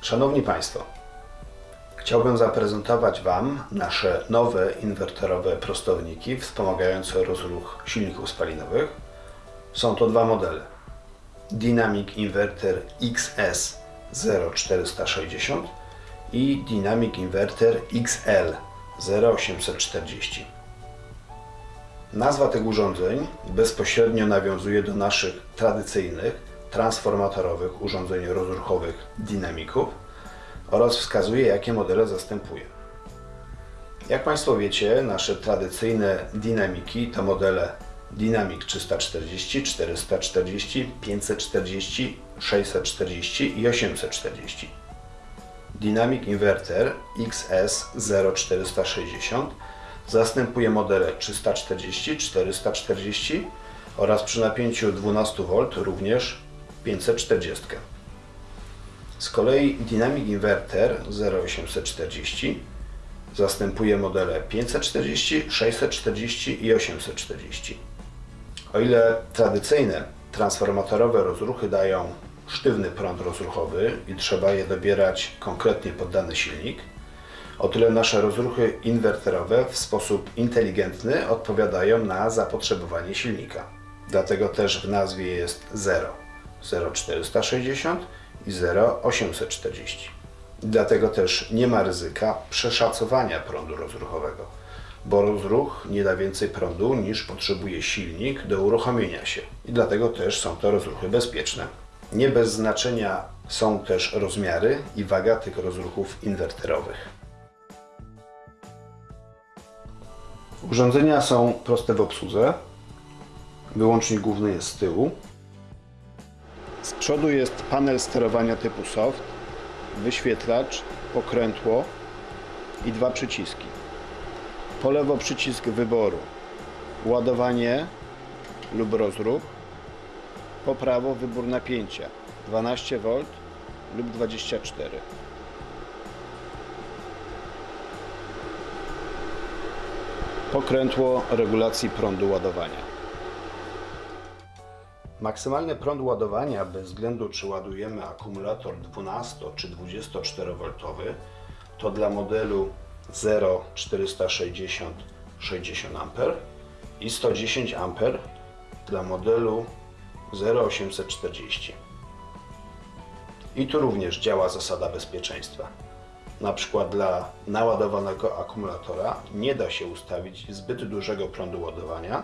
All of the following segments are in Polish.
Szanowni Państwo, chciałbym zaprezentować Wam nasze nowe inwerterowe prostowniki wspomagające rozruch silników spalinowych. Są to dwa modele. Dynamic Inverter XS 0460 i Dynamic Inverter XL 0840. Nazwa tych urządzeń bezpośrednio nawiązuje do naszych tradycyjnych, transformatorowych urządzeń rozruchowych dynamików oraz wskazuje, jakie modele zastępuje. Jak Państwo wiecie, nasze tradycyjne dynamiki to modele Dynamic 340, 440, 540, 640 i 840. Dynamic Inverter XS 0460 zastępuje modele 340, 440 oraz przy napięciu 12 V również 540. Z kolei Dynamic Inverter 0840 zastępuje modele 540, 640 i 840. O ile tradycyjne transformatorowe rozruchy dają sztywny prąd rozruchowy i trzeba je dobierać konkretnie pod dany silnik, o tyle nasze rozruchy inwerterowe w sposób inteligentny odpowiadają na zapotrzebowanie silnika. Dlatego też w nazwie jest 0, 0460 i 0840. Dlatego też nie ma ryzyka przeszacowania prądu rozruchowego, bo rozruch nie da więcej prądu niż potrzebuje silnik do uruchomienia się i dlatego też są to rozruchy bezpieczne. Nie bez znaczenia są też rozmiary i waga tych rozruchów inwerterowych. Urządzenia są proste w obsłudze. Wyłącznik główny jest z tyłu. Przodu jest panel sterowania typu soft, wyświetlacz, pokrętło i dwa przyciski. Po lewo przycisk wyboru ładowanie lub rozruch. Po prawo wybór napięcia 12V lub 24. Pokrętło regulacji prądu ładowania. Maksymalny prąd ładowania, bez względu czy ładujemy akumulator 12 czy 24 V, to dla modelu 0 460 60 A i 110 A dla modelu 0840. I tu również działa zasada bezpieczeństwa. Na przykład dla naładowanego akumulatora nie da się ustawić zbyt dużego prądu ładowania,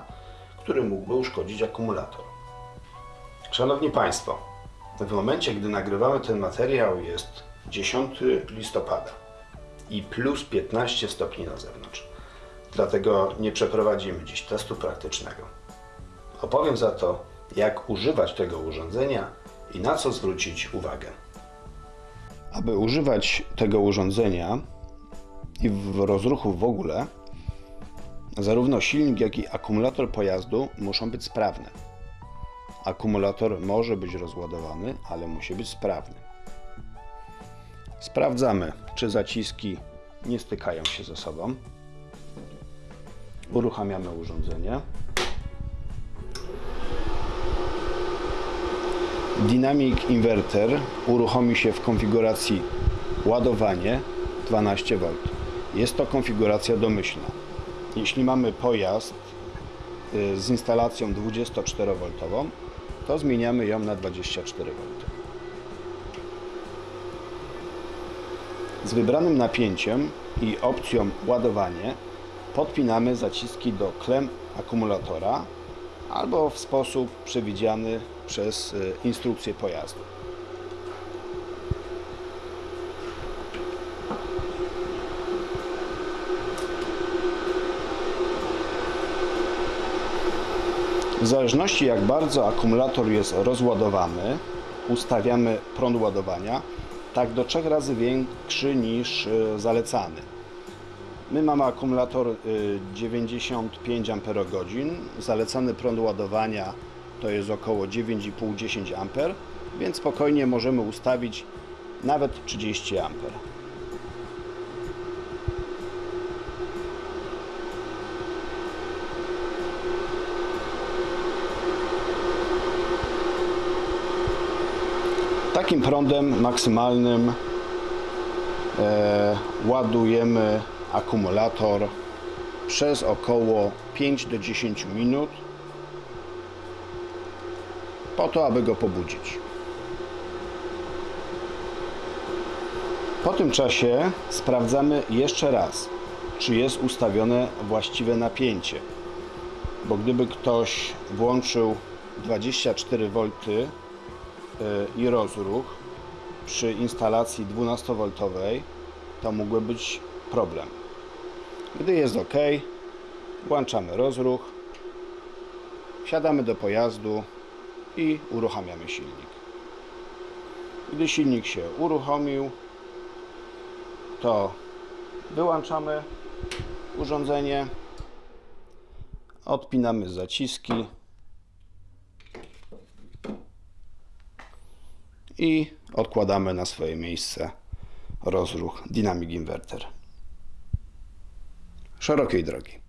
który mógłby uszkodzić akumulator. Szanowni Państwo, w momencie, gdy nagrywamy ten materiał jest 10 listopada i plus 15 stopni na zewnątrz. Dlatego nie przeprowadzimy dziś testu praktycznego. Opowiem za to, jak używać tego urządzenia i na co zwrócić uwagę. Aby używać tego urządzenia i w rozruchu w ogóle, zarówno silnik, jak i akumulator pojazdu muszą być sprawne. Akumulator może być rozładowany, ale musi być sprawny. Sprawdzamy, czy zaciski nie stykają się ze sobą. Uruchamiamy urządzenie. Dynamic Inverter uruchomi się w konfiguracji ładowanie 12V. Jest to konfiguracja domyślna. Jeśli mamy pojazd y, z instalacją 24V, to zmieniamy ją na 24V. Z wybranym napięciem i opcją ładowanie podpinamy zaciski do klem akumulatora albo w sposób przewidziany przez y, instrukcję pojazdu. W zależności jak bardzo akumulator jest rozładowany, ustawiamy prąd ładowania tak do trzech razy większy niż y, zalecany. My mamy akumulator 95 Ah, zalecany prąd ładowania to jest około 9,5-10 A, więc spokojnie możemy ustawić nawet 30 A. Takim prądem maksymalnym e, ładujemy akumulator przez około 5 do 10 minut po to, aby go pobudzić. Po tym czasie sprawdzamy jeszcze raz, czy jest ustawione właściwe napięcie. Bo gdyby ktoś włączył 24 V i rozruch przy instalacji 12V, to mógłby być problem. Gdy jest ok, włączamy rozruch, wsiadamy do pojazdu i uruchamiamy silnik. Gdy silnik się uruchomił, to wyłączamy urządzenie, odpinamy zaciski i odkładamy na swoje miejsce rozruch Dynamic Inverter. Szerokiej drogi.